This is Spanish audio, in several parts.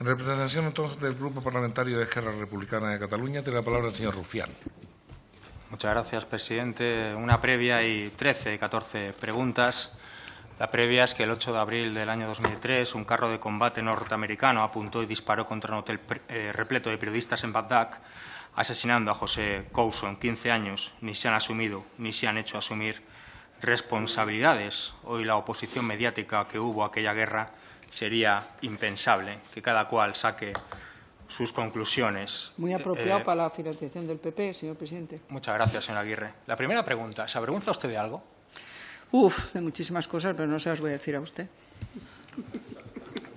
En representación entonces del Grupo Parlamentario de Esquerra Republicana de Cataluña, tiene la palabra el señor Rufián. Muchas gracias, presidente. Una previa y 13, 14 preguntas. La previa es que el 8 de abril del año 2003 un carro de combate norteamericano apuntó y disparó contra un hotel eh, repleto de periodistas en Bagdad, asesinando a José Couso en 15 años. Ni se han asumido ni se han hecho asumir responsabilidades. Hoy la oposición mediática que hubo aquella guerra sería impensable que cada cual saque sus conclusiones. Muy apropiado eh, para la financiación del PP, señor presidente. Muchas gracias, señor Aguirre. La primera pregunta, ¿se avergüenza usted de algo? Uf, de muchísimas cosas, pero no se las voy a decir a usted.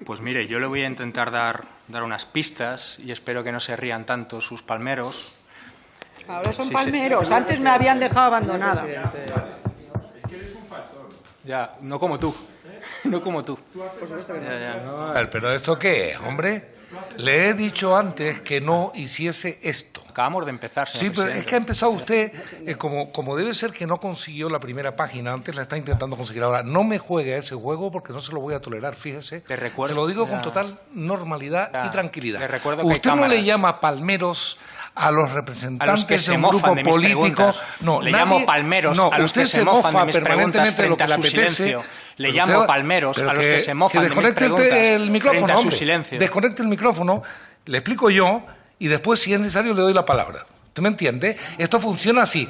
Pues mire, yo le voy a intentar dar, dar unas pistas y espero que no se rían tanto sus palmeros. Ahora son palmeros, antes me habían dejado abandonada. Ya, no como tú. No como tú. pero ¿esto qué es, hombre? Le he dicho antes que no hiciese esto. Acabamos de empezar, Sí, pero es que ha empezado usted, eh, como, como debe ser que no consiguió la primera página, antes la está intentando conseguir ahora. No me juegue a ese juego porque no se lo voy a tolerar, fíjese. se lo digo con total normalidad y tranquilidad. usted no le llama palmeros a los representantes que de un grupo político. No, le llamo palmeros a los que se mofan de permanentemente de lo que le apetece. Le llamo palmeros a los que, se mofan de mis preguntas el micrófono, su silencio. Desconecte el micrófono, le explico yo y después, si es necesario, le doy la palabra. ¿Usted me entiende? Esto funciona así.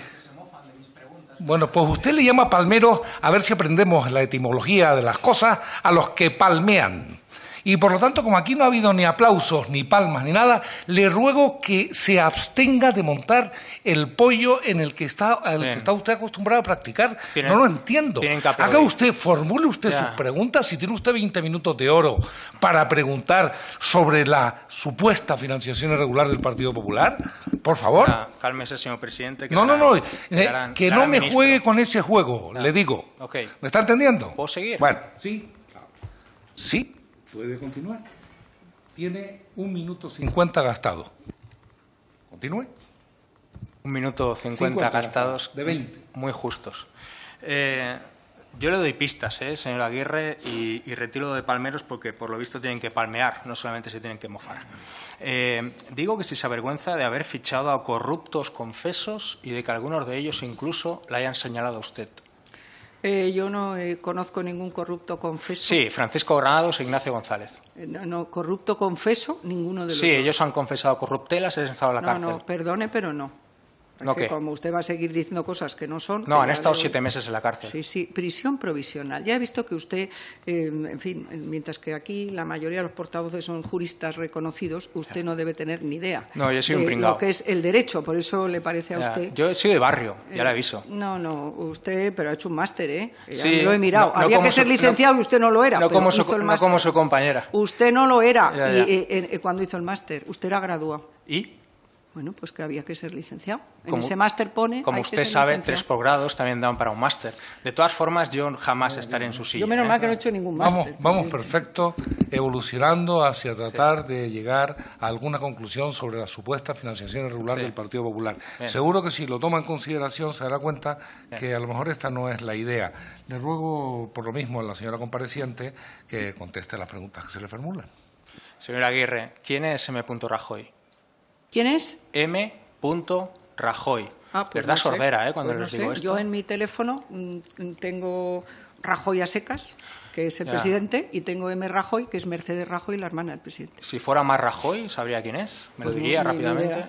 Bueno, pues usted le llama palmeros, a ver si aprendemos la etimología de las cosas, a los que palmean. Y por lo tanto, como aquí no ha habido ni aplausos, ni palmas, ni nada, le ruego que se abstenga de montar el pollo en el que está, que está usted acostumbrado a practicar. no lo entiendo. Haga usted, formule usted sus preguntas. Si tiene usted 20 minutos de oro para preguntar sobre la supuesta financiación irregular del Partido Popular, por favor. cálmese, señor presidente. no, no, no. Eh, que no me juegue con ese juego, le digo. ¿Me está entendiendo? ¿Puedo seguir? Bueno, sí. Sí. Puede continuar. Tiene un minuto cincuenta gastado. Continúe. Un minuto cincuenta gastados. De veinte. Muy justos. Eh, yo le doy pistas, eh, señor Aguirre, y, retiro de palmeros porque por lo visto tienen que palmear, no solamente se tienen que mofar. Eh, digo que si se avergüenza de haber fichado a corruptos confesos y de que algunos de ellos incluso la hayan señalado a usted. Eh, yo no eh, conozco ningún corrupto confeso. Sí, Francisco Granados e Ignacio González. Eh, no, corrupto confeso, ninguno de los Sí, ellos han confesado corruptelas y han estado en la cárcel. No, no, perdone, pero no. ¿No como usted va a seguir diciendo cosas que no son... No, han estado siete meses en la cárcel. Sí, sí, prisión provisional. Ya he visto que usted, eh, en fin, mientras que aquí la mayoría de los portavoces son juristas reconocidos, usted no debe tener ni idea no, yo soy un de lo que es el derecho, por eso le parece a usted... Yo soy de barrio, ya le eh, aviso. No, no, usted, pero ha hecho un máster, ¿eh? Sí, lo he mirado. Había que ser licenciado y usted no lo era. No, como su, como su compañera. Usted no lo era Y, cuando hizo el máster. Usted era graduado. ¿Y? Bueno, pues que había que ser licenciado. en ese máster pone. Como usted sabe, tres posgrados también dan para un máster. De todas formas, yo jamás estaré en su silla. Yo menos ¿eh? mal que no he hecho ningún máster. Vamos, vamos perfecto, evolucionando hacia tratar de llegar a alguna conclusión sobre la supuesta financiación irregular del Partido Popular. Seguro que si lo toma en consideración se dará cuenta que a lo mejor esta no es la idea. Le ruego por lo mismo a la señora compareciente que conteste las preguntas que se le formulan. Señora Aguirre, ¿quién es M. Rajoy? ¿Quién es? M. Rajoy. Ah, pues Verdad sordera, ¿eh? Cuando pues les digo esto. Yo en mi teléfono mm, tengo Rajoy a secas, que es el presidente, y tengo M. Rajoy, que es Mercedes Rajoy, la hermana del presidente. Si fuera más Rajoy, ¿sabría quién es? ¿Me lo pues diría rápidamente?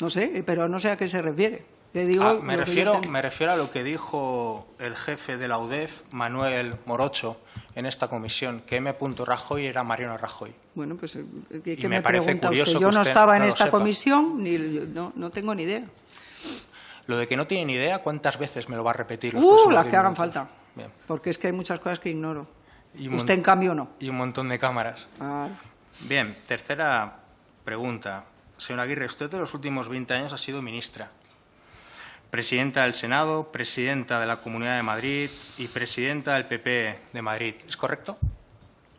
No sé, pero no sé a qué se refiere. Ah, me, refiero, me refiero a lo que dijo el jefe de la UDEF, Manuel Morocho, en esta comisión, que M. Rajoy era Mariano Rajoy. Bueno, pues eh, ¿qué me, parece curioso Yo no estaba en esta comisión, ni, no, no tengo ni idea. Lo de que no tiene ni idea, ¿cuántas veces me lo va a repetir? Uh, las que hagan falta. Porque es que hay muchas cosas que ignoro. Usted, en cambio, no. Y un montón de cámaras. Ah. Bien, tercera pregunta. Señora Aguirre, usted de los últimos 20 años ha sido ministra presidenta del Senado, presidenta de la Comunidad de Madrid y presidenta del PP de Madrid. ¿Es correcto?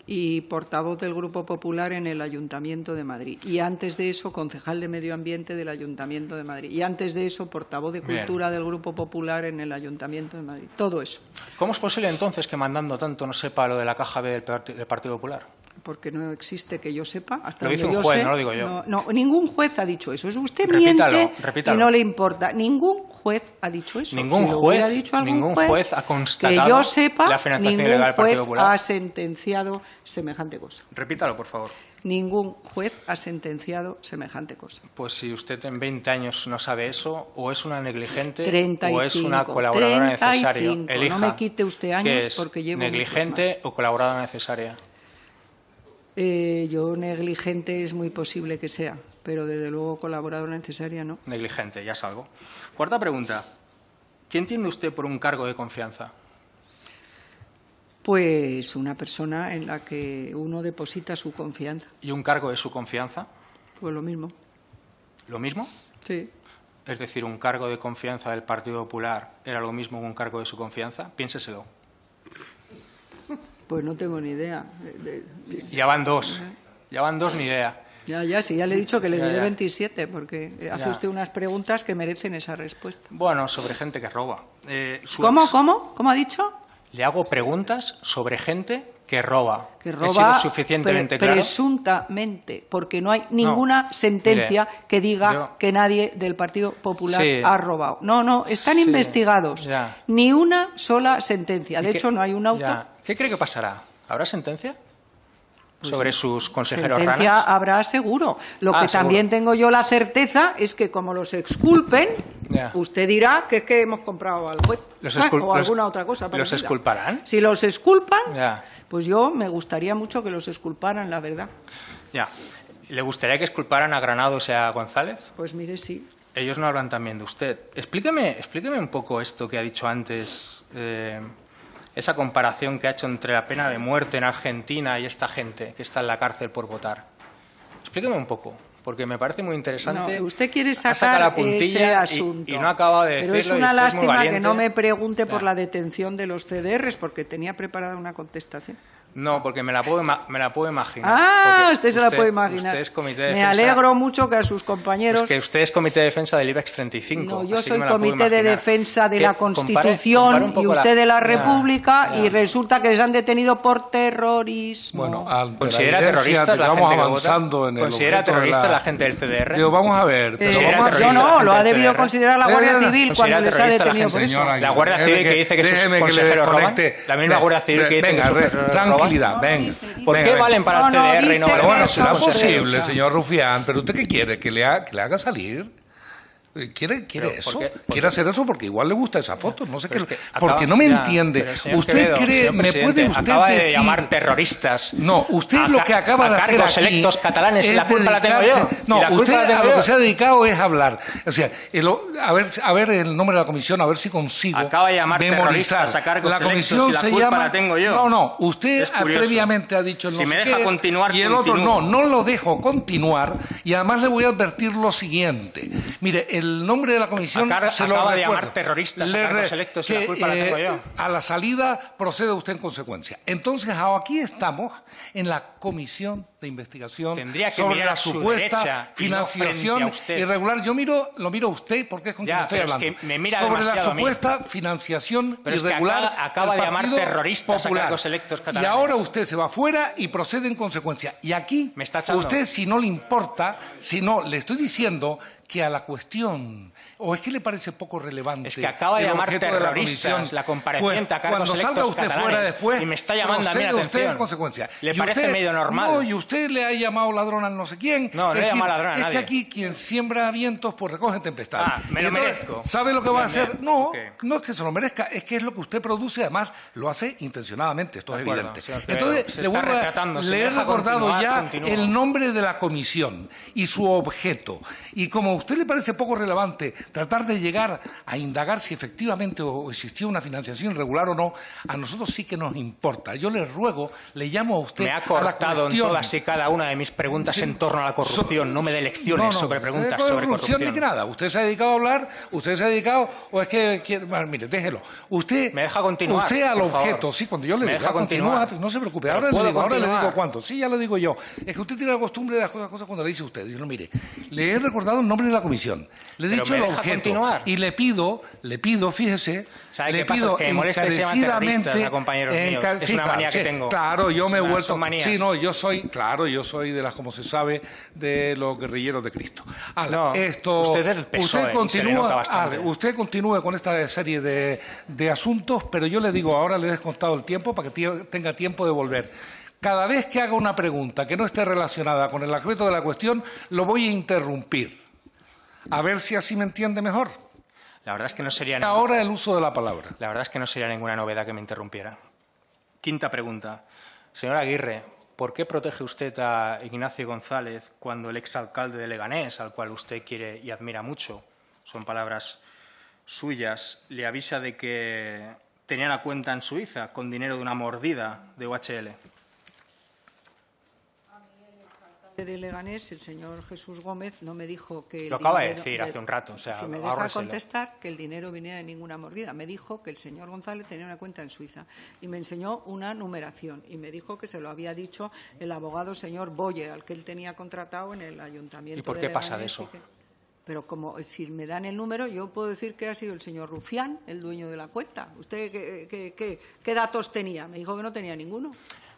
y portavoz del Grupo Popular en el Ayuntamiento de Madrid. Y antes de eso, concejal de Medio Ambiente del Ayuntamiento de Madrid. Y antes de eso, portavoz de Cultura del Grupo Popular en el Ayuntamiento de Madrid. Todo eso. ¿Cómo es posible entonces que mandando tanto no sepa lo de la caja B del Partido Popular? Porque no existe que yo sepa. Hasta Lo dice un juez, sé, no lo digo yo. No, no, ningún juez ha dicho eso. Es usted Repítalo, miente repítalo. y no le importa. Ningún juez ha dicho eso. Ningún Si juez- dicho ningún juez ha constatado que yo sepa, la financiación ilegal del Partido juez Popular. ha sentenciado semejante cosa. Repítalo, por favor. Ningún juez ha sentenciado semejante cosa. Pues si usted en 20 años no sabe eso, o es una negligente 35, o es una colaboradora necesaria. 35. Elija No me quite usted años es, porque llevo negligente o colaboradora necesaria. Eh, yo negligente es muy posible que sea, pero desde luego colaboradora necesaria no. Negligente, ya salgo. Cuarta pregunta. ¿Qué entiende usted por un cargo de confianza? Pues una persona en la que uno deposita su confianza. ¿Y un cargo de su confianza? Pues lo mismo. ¿Lo mismo? Sí. Es decir, un cargo de confianza del Partido Popular era lo mismo que un cargo de su confianza. Piénseselo. Pues no tengo ni idea. De- de- Ya van dos. Ya van dos ni idea. ya, ya, sí, ya le he dicho que le diré ya. 27, porque eh, hace Ya. usted unas preguntas que merecen esa respuesta. Bueno, sobre gente que roba. Eh, su ¿Cómo, cómo? ¿Cómo ha dicho? Le hago preguntas sobre gente que roba. Que ¿He roba sido suficientemente pre- claro? presuntamente, porque no hay ninguna sentencia mire, que diga yo- que nadie del Partido Popular Sí. ha robado. No, no, están Sí, investigados. ya. Ni una sola sentencia. ¿Y De hecho, no hay un auto. ya. ¿Qué cree que pasará? ¿Habrá sentencia? sobre sus consejeros Pues Sentencia ranas. habrá seguro. Lo Ah, que también seguro. tengo yo la certeza es que como los exculpen, usted dirá que es que hemos comprado al juez Los Ah, excul- o los- alguna otra cosa. ¿Los exculparán? Si los exculpan, pues yo me gustaría mucho que los exculparan, la verdad. Ya. ¿Le gustaría que exculparan a Granados y a González? Pues mire, sí. Ellos no hablan también de usted. Explíqueme, explíqueme un poco esto que ha dicho antes, eh, esa comparación que ha hecho entre la pena de muerte en Argentina y esta gente que está en la cárcel por votar. Explíqueme un poco, porque me parece muy interesante. No, usted quiere sacar la ese puntilla y- asunto. Y, no acaba de Pero decirlo. es una lástima que no me pregunte por la detención de los CDRs, porque tenía preparada una contestación. No, porque me la puedo, ima- me la puedo imaginar. Ah, usted se la puede imaginar. Usted es comité de me defensa- alegro mucho que a sus compañeros... Es que usted es comité de defensa del IBEX 35. No, yo que soy la comité de defensa de Que la compare- Constitución compare un y usted de la República ya. y resulta que les han detenido por terrorismo. Bueno, ante ¿Considera la terroristas que la vamos gente que avanzando vota? en el ¿Considera terroristas la- la gente del CDR? Digo, vamos a ver, pero Eh, ¿Considera vamos a yo la no, lo ha debido CDR? considerar la Guardia Civil cuando les ha la detenido por eso. La Guardia Civil que dice que sus consejeros roban, la misma Guardia Civil que dice que sus tranquilidad, venga. ¿Por Venga, qué venga. valen para No, el no, CDR y no valen Pero para bueno, será posible, señor Rufián, pero ¿usted qué quiere? ¿Que le, ha- que le haga salir? ¿Quiere, quiere Pero, eso? ¿por qué? ¿Por ¿Quiere qué? hacer eso? Porque igual le gusta esa foto. No sé qué. Es que porque acaba- no me ya, entiende. usted Quevedo, cree, me puede usted acaba de decir. llamar terroristas. No, usted a lo que acaba a de hacer aquí electos catalanes, es la culpa la tengo yo. No, la usted la a lo que se ha dedicado es hablar. O sea, el- a ver, a ver el nombre de la comisión, a ver si consigo Acaba de llamar memorizar. terroristas a La electos comisión la se culpa llama. la tengo yo. No, no. Usted previamente ha dicho el Si no me deja qué, continuar, y el otro no, no lo dejo continuar. Y además le voy a advertir lo siguiente. Mire, el nombre de la comisión Acaba- se lo acaba de recuerdo. llamar terroristas a Le cargos electos y la que, culpa la tengo yo. A la salida procede usted en consecuencia. Entonces, aquí estamos en la comisión de investigación Tendría que sobre la a su supuesta y no financiación a usted. irregular. Yo miro, lo miro a usted porque es con quien Ya, estoy pero es hablando. que me mira sobre la a supuesta financiación Pero es que irregular acaba- acaba del de llamar terroristas a Popular. cargos electos Y catalanes. ahora usted se va fuera y procede en consecuencia. Y aquí, Me está usted si no le importa, si no, le estoy diciendo que a la cuestión, o es que le parece poco relevante. Es que acaba de llamar objeto de la terroristas la compareciente pues, a cargos cuando salga electos usted fuera después, y me está llamando a mí la procede usted atención. en consecuencia. ¿Le Y parece usted- medio normal? No, y usted le ha llamado ladrón al no sé quién. No, no Es he llamado ladrón a Es nadie. que aquí quien siembra vientos, pues recoge tempestades. Ah, me lo entonces, merezco. ¿Sabe lo que va a hacer? No, no es que se lo merezca, es que es lo que usted produce, además lo hace intencionadamente, esto De es acuerdo, evidente. Entonces, le, vuelvo a- le he recordado ya el nombre de la comisión y su objeto. Y como a usted le parece poco relevante tratar de llegar a indagar si efectivamente o existió una financiación irregular o no, a nosotros sí que nos importa. Yo le ruego, le llamo a usted Me ha a la cortado en cuestión. Cada una de mis preguntas en torno a la corrupción, no me dé lecciones No, no, sobre preguntas no sobre corrupción ni que nada. Usted se ha dedicado a hablar, usted se ha dedicado, o es que, quiere- bueno, mire, déjelo. Usted, ¿Me deja continuar, Usted al favor? objeto, sí, cuando yo le ¿Me digo, deja ah, continúa, continuar? pues no se preocupe. Ahora le, ¿puedo digo, ahora le digo cuánto. Sí, ya le digo yo. Es que usted tiene la costumbre de las cosas, cosas cuando le dice usted. Digo, mire, le he recordado el nombre de la comisión, le he Pero dicho ¿me el objeto continuar? y le pido, le pido, fíjese, ¿Sabe le qué pasa? pido Es que me que encarecidamente, terroristas compañeros míos. Es una claro, manía que tengo. Claro, yo me he vuelto. Sí, no, yo soy, claro, yo soy de las, como se sabe, de los guerrilleros de Cristo. Ala, No, esto, usted es PSOE, usted le continúa, usted continúe con esta serie de, de asuntos, pero yo le digo, ahora le he descontado el tiempo para que tenga tiempo de volver. Cada vez que haga una pregunta que no esté relacionada con el aspecto de la cuestión, lo voy a interrumpir. A ver si así me entiende mejor. La verdad es que no sería Ahora el uso de la palabra. La verdad es que no sería ninguna novedad que me interrumpiera. Quinta pregunta. Señor Aguirre, ¿por qué protege usted a Ignacio González cuando el exalcalde de Leganés, al cual usted quiere y admira mucho, son palabras suyas, le avisa de que tenía la cuenta en Suiza con dinero de una mordida de UHL? De Leganés, el señor Jesús Gómez no me dijo que... Lo acaba de dinero- decir hace un rato, o sea, si me deja contestar, que el dinero venía de ninguna mordida. Me dijo que el señor González tenía una cuenta en Suiza y me enseñó una numeración y me dijo que se lo había dicho el abogado señor Boye, al que él tenía contratado en el ayuntamiento ¿Y por de qué pasa de eso? Pero como si me dan el número, yo puedo decir que ha sido el señor Rufián, el dueño de la cuenta. ¿Usted qué, qué- qué- qué datos tenía? Me dijo que no tenía ninguno.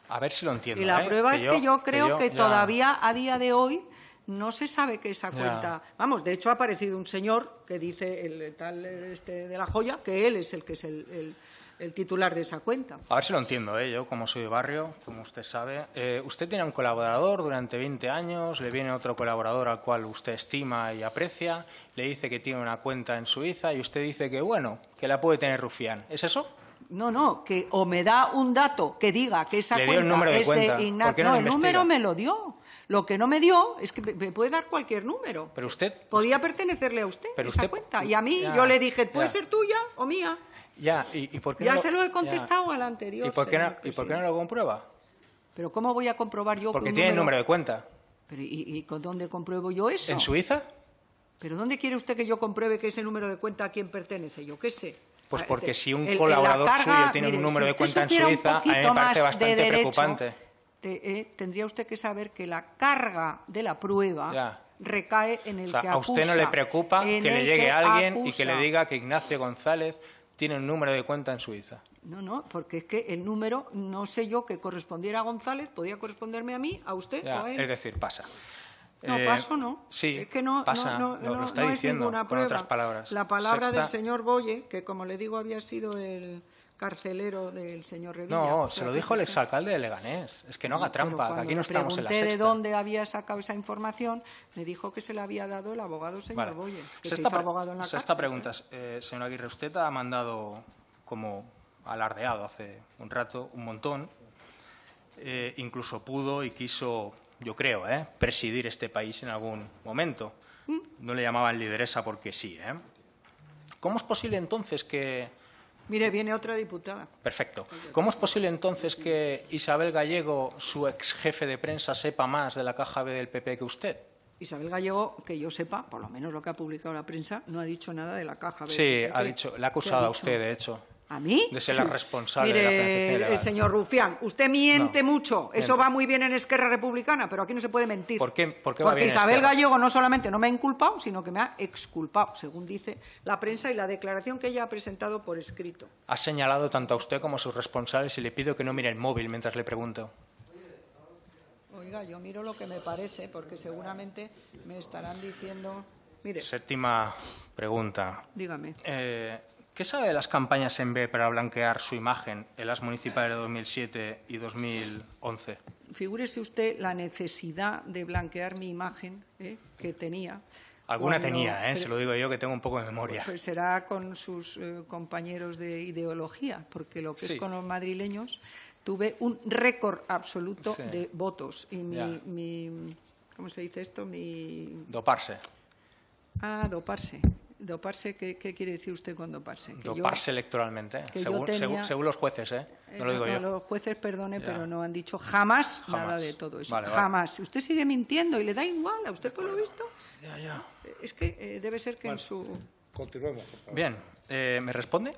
A ver si lo entiendo. Y la ¿eh? prueba es que yo creo que, todavía a día de hoy no se sabe que esa Ya. cuenta. Vamos, de hecho ha aparecido un señor que dice el tal este de la joya que él es el que es el, el- el titular de esa cuenta. A ver si lo entiendo, ¿eh? yo como soy de barrio, como usted sabe. Eh, usted tiene un colaborador durante 20 años, le viene otro colaborador al cual usted estima y aprecia, le dice que tiene una cuenta en Suiza y usted dice que, bueno, que la puede tener Rufián. ¿Es eso? No, no, que o me da un dato que diga que esa cuenta es cuenta. de Ignacio. ¿Por qué no el investiga? número me lo dio. Lo que no me dio es que me puede dar cualquier número. Pero usted... Podía pertenecerle a usted Pero esa usted- cuenta. Y a mí Ya, yo le dije, puede ya. ser tuya o mía. Ya, ¿y, y por qué Ya no se lo he contestado al anterior, ¿Y por, qué no, señor ¿Y por qué no lo comprueba? Pero ¿cómo voy a comprobar yo que Porque tiene el número número de cuenta. Pero, ¿y, y con dónde compruebo yo eso? ¿En Suiza? ¿Pero dónde quiere usted que yo compruebe que ese número de cuenta a quién pertenece? Yo qué sé. Pues Ah, porque si un el- colaborador la carga, suyo tiene un número si de cuenta en Suiza, a mí me parece de bastante derecho, preocupante. te- eh, tendría usted que saber que la carga de la prueba Ya. recae en el O sea, que a usted no acusa, le preocupa que le llegue alguien y que acusa. le diga que Ignacio González tiene un número de cuenta en Suiza. No, no, porque es que el número, no sé yo, que correspondiera a González, podía corresponderme a mí, a usted Ya, o a él. es decir, pasa. No, Eh, paso no. Sí, es que no, pasa, no, lo, no- lo está no es diciendo ninguna con otras palabras. La palabra del señor Boye, que como le digo había sido el carcelero del señor Revilla. No, se lo dijo el exalcalde de Leganés. Es que no haga trampa, que aquí no estamos en la sexta. de dónde había sacado esa información, me dijo que se la había dado el abogado señor Vale. Boye, que se hizo pre- abogado en la sexta pregunta. Eh, señor Aguirre, usted ha mandado, como alardeado hace un rato, un montón. Eh, incluso pudo y quiso, yo creo, eh, presidir este país en algún momento. No le llamaban lideresa porque sí. ¿eh? ¿Cómo es posible entonces que... Mire, viene otra diputada. Perfecto. ¿Cómo es posible entonces que Isabel Gallego, su ex jefe de prensa, sepa más de la caja B del PP que usted? Isabel Gallego, que yo sepa, por lo menos lo que ha publicado la prensa, no ha dicho nada de la caja. B. Sí, ¿Qué- ha qué- dicho, le ha acusado ha a usted, de hecho. ¿A mí? de ser la responsable Mire, de la el señor Rufián, usted miente No, mucho. Eso va muy bien en Esquerra Republicana, pero aquí no se puede mentir. ¿Por qué- por qué va Porque bien en Isabel Esquerra? Gallego no solamente no me ha inculpado, sino que me ha exculpado, según dice la prensa y la declaración que ella ha presentado por escrito. Ha señalado tanto a usted como a sus responsables y le pido que no mire el móvil mientras le pregunto. Oiga, yo miro lo que me parece, porque seguramente me estarán diciendo... Mire, Séptima pregunta. dígame. Eh, ¿Qué sabe de las campañas en B para blanquear su imagen en las municipales de 2007 y 2011? Figúrese usted la necesidad de blanquear mi imagen ¿eh? que tenía. Alguna cuando- tenía, ¿eh? se lo digo yo que tengo un poco de memoria. Pues será con sus eh, compañeros de ideología, porque lo que Sí. es con los madrileños tuve un récord absoluto Sí. de votos y mi, mi- ¿cómo se dice esto? Mi Doparse. ah doparse. Doparse, ¿qué, qué quiere decir usted con doparse? Que yo- Doparse electoralmente, que yo según, tenía- según- según los jueces, ¿eh? Eh, No lo digo yo. Los jueces, perdone, Ya. pero no han dicho jamás, Jamás. nada de todo eso. Vale, vale. jamás. Si usted sigue mintiendo y le da igual, ¿a usted por lo visto? Ya, ya. Eh, Es que eh, debe ser que en su... Continuemos, por favor. Bien, eh, ¿me responde?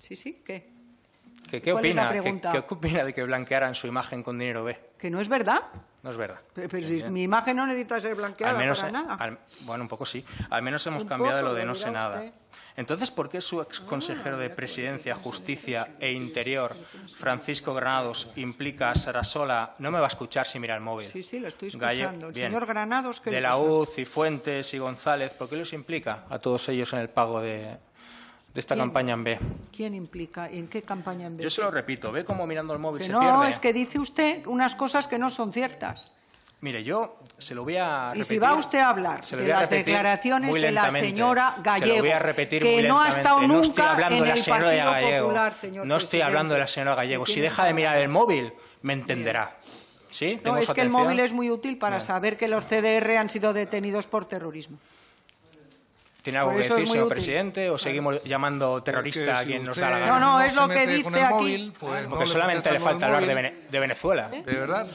Sí, sí, ¿qué? ¿Qué, qué ¿Cuál es la opina? ¿Qué, qué opina de que blanquearan su imagen con dinero B? ¿Que no es verdad? No es verdad. Pero, pero si mi imagen no necesita ser blanqueada Al menos, para nada. al- bueno, un poco sí. Al menos hemos Un cambiado poco, lo de no sé nada. usted. Entonces, ¿por qué su ex consejero de Presidencia, Justicia e Interior, Francisco Granados, implica a Sarasola? No me va a escuchar si mira el móvil. Sí, sí, lo estoy escuchando. El señor Granados, ¿qué De la? UZ y Fuentes y González, ¿por qué los implica a todos ellos en el pago de, de esta campaña en B? ¿Quién implica? ¿En qué campaña en vez? Yo se lo repito, ve cómo mirando el móvil Que se no, pierde. es que dice usted unas cosas que no son ciertas. Mire, yo se lo voy a Y repetir. si va usted a hablar se de las declaraciones de la señora Se Gallego, lo voy a repetir que muy no ha estado No estoy nunca hablando en de la el señora Partido Gallego. Popular, señor no estoy hablando de la señora Gallego. ¿De Si deja de mirar el móvil, me entenderá. ¿Sí? No, ¿Tengo es que el atención? móvil es muy útil para Bien. saber que los CDR han sido detenidos por terrorismo. ¿Tiene algo que es decir, señor útil. presidente? ¿O seguimos llamando terrorista Porque a si quien nos usted da la No, gana? no, es se lo que dice aquí. móvil, pues, no Porque le solamente le falta hablar de. Vene- de Venezuela. ¿De verdad?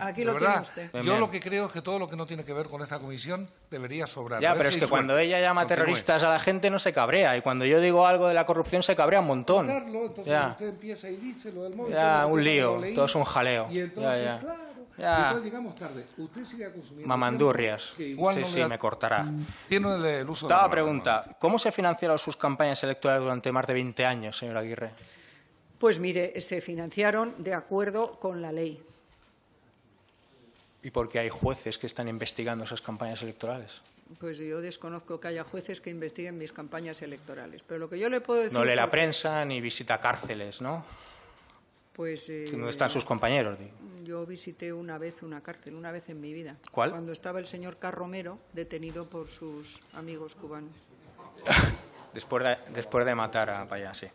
Aquí De lo tiene verdad, usted. Bien, Yo bien. lo que creo es que todo lo que no tiene que ver con esta comisión debería sobrar. Ya, pero si es que cuando ella llama Continúe. terroristas a la gente no se cabrea. Y cuando yo digo algo de la corrupción se cabrea un montón. Entonces Ya. usted empieza y dice lo del móvil. Ya, un lío, todo es un jaleo. Y entonces, Ya, ya. claro, Ya. y entonces llegamos tarde. Usted sigue consumiendo. Mamandurrias. igual Sí, no sí, da- me cortará. Tiene el, el uso de Octava la palabra. pregunta. ¿Cómo se financiaron sus campañas electorales durante más de 20 años, señor Aguirre? Pues mire, se financiaron de acuerdo con la ley. ¿Y por qué hay jueces que están investigando esas campañas electorales? Pues yo desconozco que haya jueces que investiguen mis campañas electorales. Pero lo que yo le puedo decir... No lee la prensa ni visita cárceles, ¿no? Pues... eh, ¿Dónde están sus compañeros? digo? Yo visité una vez una cárcel, una vez en mi vida. ¿Cuál? Cuando estaba el señor Carromero detenido por sus amigos cubanos. Después de, después de matar a Payá, sí.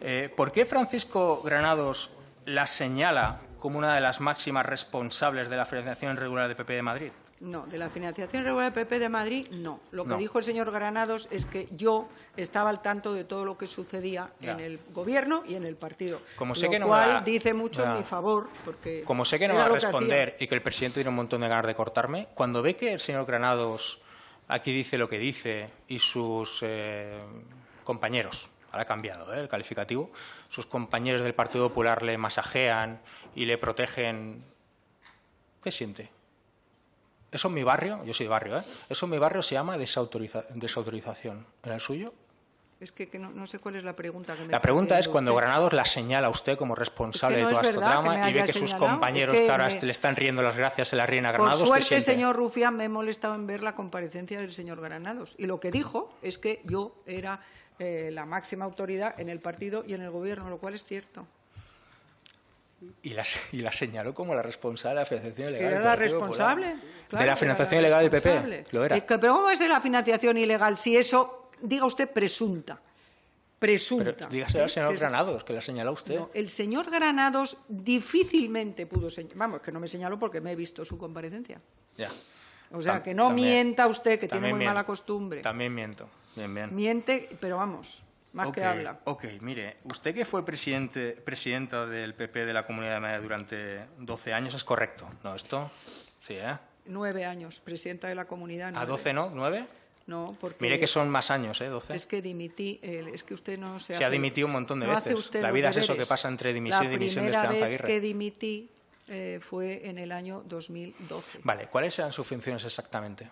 Eh, ¿Por qué Francisco Granados la señala como una de las máximas responsables de la financiación irregular de PP de Madrid? No, de la financiación regular del PP de Madrid, no. Lo que No. dijo el señor Granados es que yo estaba al tanto de todo lo que sucedía Ya. en el gobierno y en el partido. Como sé lo que no cual va- dice mucho Ya. en mi favor, porque Como sé que no va a responder y que el presidente tiene un montón de ganas de cortarme, cuando ve que el señor Granados aquí dice lo que dice y sus eh, compañeros, ahora ha cambiado ¿eh? el calificativo, sus compañeros del Partido Popular le masajean y le protegen, ¿qué siente? Eso en mi barrio, yo soy de barrio, ¿eh? eso en mi barrio se llama desautoriza- desautorización. ¿En el suyo? Es que, que no, no sé cuál es la pregunta que me La pregunta es cuando usted. Granados la señala a usted como responsable Es que no de toda es esta trama y ve que sus señalado, compañeros es que ahora me- le están riendo las gracias se la a Por Granados. ¿qué suerte, señor Rufián, me he molestado en ver la comparecencia del señor Granados. Y lo que dijo es que yo era eh, la máxima autoridad en el partido y en el gobierno, lo cual es cierto. Y la, y la señaló como la responsable de la financiación Que ilegal. era del la responsable. claro de que la era financiación ilegal del PP. Lo era. Eh, que- pero ¿cómo es de la financiación ilegal si eso, diga usted, presunta? Presunta. Pero dígaselo al señor Que Granados, que la señaló usted. No, el señor Granados difícilmente pudo señalar. Vamos, que no me señaló porque me he visto su comparecencia. Ya. O sea, Tam- que no también- mienta usted, que tiene muy miento. mala costumbre. También miento. Bien, bien. Miente, pero vamos, más Ok, que habla. Ok, mire, usted que fue presidente, presidenta del PP de la Comunidad de Madrid durante 12 años, es correcto, ¿no? Esto, sí, ¿eh? Nueve años, presidenta de la comunidad. ¿A nueve. 12 no? ¿9? No, porque... Mire que son más años, ¿eh? 12. Es que dimití, eh, es que usted no se Se ha hace- dimitido un montón de no hace veces. usted La vida es eso que pasa entre dimisión y dimisión de La Esperanza primera vez Aguirre. que dimití eh, fue en el año 2012. Vale, ¿cuáles eran sus funciones exactamente?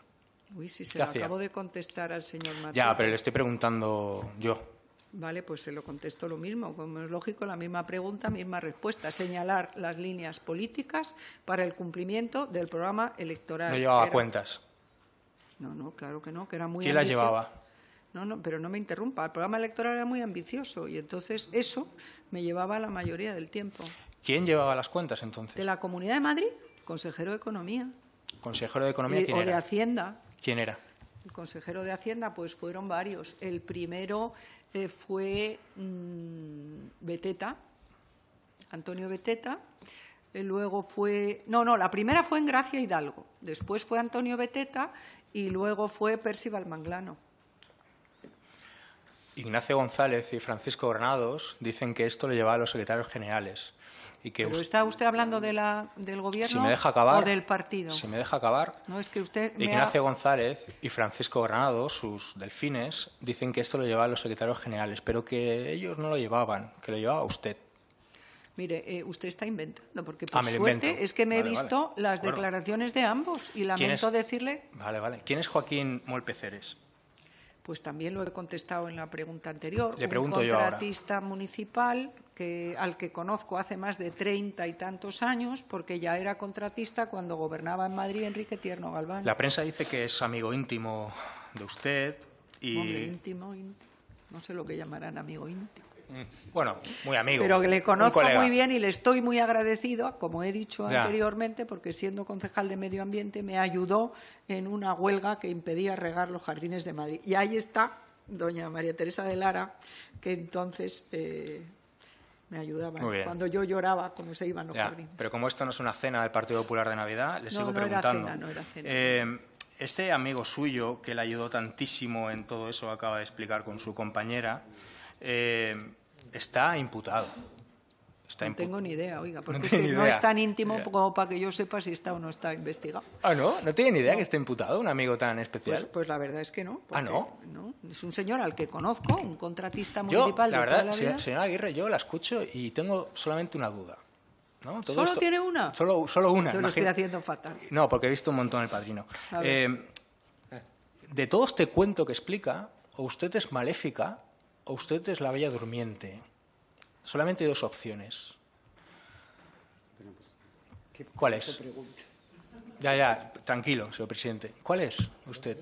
Uy, si se ¿Qué lo acabo de contestar al señor Martín. Ya, pero le estoy preguntando yo. Vale, pues se lo contesto lo mismo. Como es lógico, la misma pregunta, misma respuesta. Señalar las líneas políticas para el cumplimiento del programa electoral. No llevaba Era- cuentas. No, no, claro que no, que era muy ¿Quién las llevaba? No, no, pero no me interrumpa. El programa electoral era muy ambicioso y entonces eso me llevaba la mayoría del tiempo. ¿Quién llevaba las cuentas entonces? De la Comunidad de Madrid, consejero de Economía. ¿Consejero de Economía Y- quién o de era? Hacienda. ¿Quién era? El consejero de Hacienda, pues fueron varios. El primero eh, fue mm, Beteta, Antonio Beteta. Eh, luego fue. No, no, la primera fue en Gracia Hidalgo. Después fue Antonio Beteta y luego fue Percival Manglano. Ignacio González y Francisco Granados dicen que esto lo llevaba a los secretarios generales. Y que ¿Pero está usted hablando de la, del gobierno si me deja acabar, o del partido? Si me deja acabar, No, es que usted me Ignacio ha- González y Francisco Granados, sus delfines, dicen que esto lo llevaba a los secretarios generales, pero que ellos no lo llevaban, que lo llevaba usted. Mire, eh, usted está inventando, porque por Ah, me lo suerte invento. es que me he visto vale. las Bueno. declaraciones de ambos y ¿Quién lamento decirle, Vale, vale. ¿Quién es Joaquín Molpeceres? Pues también lo he contestado en la pregunta anterior, Le pregunto un yo ahora. contratista municipal que, al que conozco hace más de treinta y tantos años, porque ya era contratista cuando gobernaba en Madrid Enrique Tierno Galván. La prensa dice que es amigo íntimo de usted y... Hombre, íntimo, íntimo. No sé lo que llamarán amigo íntimo. Mm, Bueno, muy amigo. Pero que le conozco muy bien y le estoy muy agradecido, como he dicho Ya. anteriormente, porque siendo concejal de Medio Ambiente me ayudó en una huelga que impedía regar los jardines de Madrid. Y ahí está doña María Teresa de Lara, que entonces eh, me ayudaba cuando yo lloraba como se iban los Ya, jardines. pero como esto no es una cena del Partido Popular de Navidad, le No, sigo no era preguntando. cena, no era cena. Eh, este amigo suyo, que le ayudó tantísimo en todo eso, acaba de explicar con su compañera, eh, está imputado. Está No impu- tengo ni idea, oiga, porque No es que no es tan íntimo como para que yo sepa si está o no está investigado. Ah, ¿no? ¿No tiene ni idea que esté imputado un amigo tan especial? Pues, pues la verdad es que no. Ah, ¿no? Es un señor al que conozco, un contratista yo, municipal la de toda verdad, la vida. señora Aguirre, yo la escucho y tengo solamente una duda. ¿no? ¿Solo esto- tiene una? Solo, solo una. Yo lo estoy haciendo fatal. No, porque he visto un montón el padrino. Eh, de todo este cuento que explica, o usted es maléfica o usted es la bella durmiente. Solamente hay dos opciones. ¿Cuál es? Ya, ya, tranquilo, señor presidente. ¿Cuál es usted?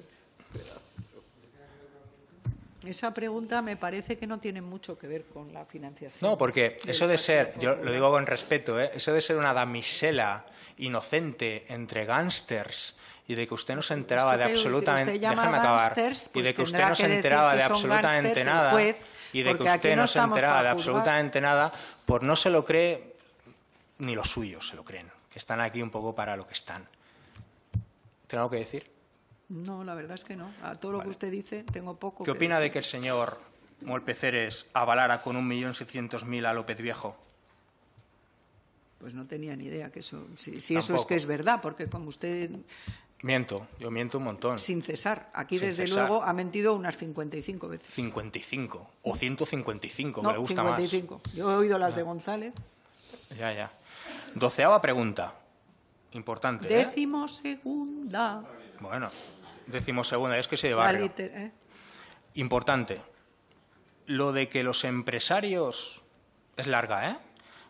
Esa pregunta me parece que no tiene mucho que ver con la financiación. No, porque eso de ser, yo lo digo con respeto, ¿eh? eso de ser una damisela inocente entre gángsters y de que usted no se enteraba Esto de absolutamente, usted déjeme acabar, gángsters, y pues de que usted no se enteraba si de absolutamente nada juez, y de que usted no no se enteraba de absolutamente nada, pues no se lo cree ni los suyos se lo creen, que están aquí un poco para lo que están. ¿Tengo algo que decir? No, la verdad es que no. A todo lo que usted dice tengo poco ¿Qué que opina de decir. que el señor Molpeceres avalara con un millón setecientos mil a López Viejo? Pues no tenía ni idea que eso, si, si eso es que es verdad, porque como usted, Miento, yo miento un montón. sin cesar, aquí Sin desde cesar. luego ha mentido unas 55 veces. 55 o 155, que no, le gusta 55. Yo he oído las de González. más. Ya, ya. Doceava pregunta. Importante, ¿eh? Décimo segunda. Bueno, decimosegunda, es que soy de barrio. liter- ¿eh? Importante. Lo de que los empresarios... Es larga, ¿eh?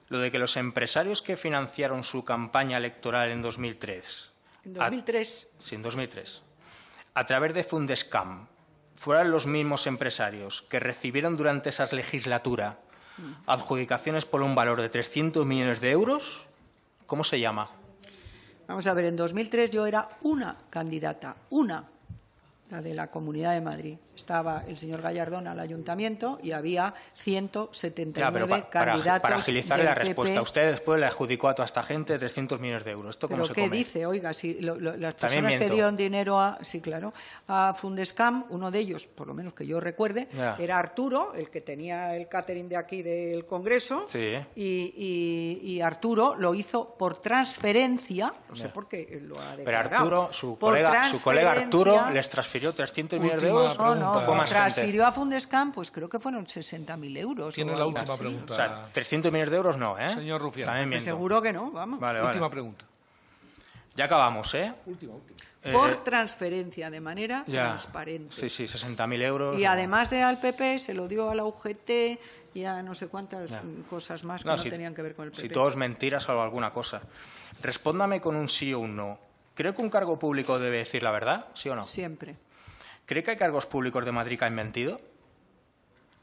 Lo de que los empresarios que financiaron su campaña electoral en 2003... En a- 2003. Sí, en 2003. A través de Fundescam, fueran los mismos empresarios que recibieron durante esa legislatura adjudicaciones por un valor de 300 millones de euros, ¿cómo se llama? Vamos a ver, en 2003 yo era una candidata, una, la de la Comunidad de Madrid. Estaba el señor Gallardón al ayuntamiento y había 179 Ya, pero pa- para, candidatos para agilizarle del la respuesta, PP. usted después le adjudicó a toda esta gente 300 millones de euros. ¿Esto cómo ¿Pero se qué come? dice? Oiga, si lo- lo- las personas que dieron dinero a, sí, claro, a Fundescam, uno de ellos, por lo menos que yo recuerde, Ya. era Arturo, el que tenía el catering de aquí del Congreso, Sí. y, y- y Arturo lo hizo por transferencia, no sé por qué lo ha Pero declarado. Arturo, su por colega, su colega Arturo les transfirió 300 millones de euros. No, no, pregunta. ¿O fue más gente? transfirió a Fundescam, pues creo que fueron 60.000 euros. Tiene la última así. pregunta. O sea, 300 millones de euros no, ¿eh? Señor Rufián. También miento. seguro que no, vamos. Vale, vale. Última pregunta. Ya acabamos, ¿eh? Última, última. Por Eh, transferencia, de manera ya. transparente. Sí, sí, 60.000 euros. Y además de al PP, se lo dio a la UGT y a no sé cuántas Ya. cosas más que No, no, si- tenían que ver con el PP. Si todo es mentira, salvo alguna cosa. Respóndame con un sí o un no. ¿Cree que un cargo público debe decir la verdad? ¿Sí o no? Siempre. ¿Cree que hay cargos públicos de Madrid que han mentido?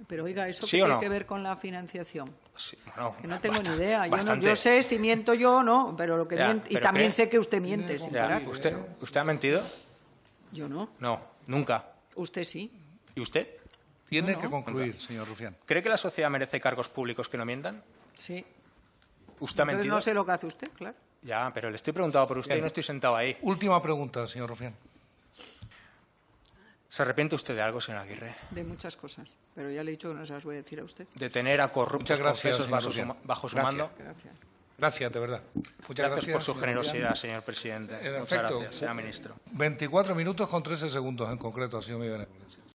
Pero oiga, ¿eso ¿Sí qué tiene no? que ver con la financiación? Sí, bueno, Que no tengo ni idea. Yo, no- bastante. yo sé si miento yo o no, pero lo que Ya, y también ¿qué? sé que usted miente sin Ya, parar. ¿Usted, ¿Usted ha mentido? Yo no. No, nunca. Usted sí. ¿Y usted? Tiene No, que concluir, señor Rufián. ¿Cree que la sociedad merece cargos públicos que no mientan? Sí. ¿Usted ha Entonces mentido? no sé lo que hace usted, claro. Ya, pero le estoy preguntando por usted y no estoy sentado ahí. Última pregunta, señor Rufián. ¿Se arrepiente usted de algo, señor Aguirre? De muchas cosas, pero ya le he dicho que no se las voy a decir a usted. De tener a corruptos gracias, bajo su, bajo su Gracias. mando. Gracias. Gracias, de verdad. Muchas Gracias, gracias. por su generosidad, señor presidente. En Muchas efecto. gracias, señor ministro. 24 minutos con 13 segundos en concreto ha sido mi beneficio.